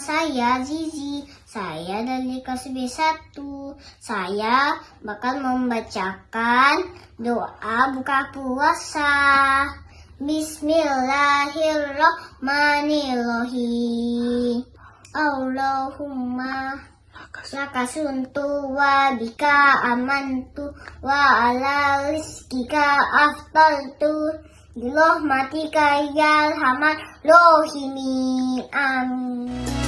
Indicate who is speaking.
Speaker 1: saya Zizi. Saya dari kelas B1. Saya bakal membacakan doa buka puasa. Bismillahirrahmanirrahim. Allahumma laka suntu wa bika amantu wa ala rizkika aftaltu Bilohmatika ya hamad lohimi amin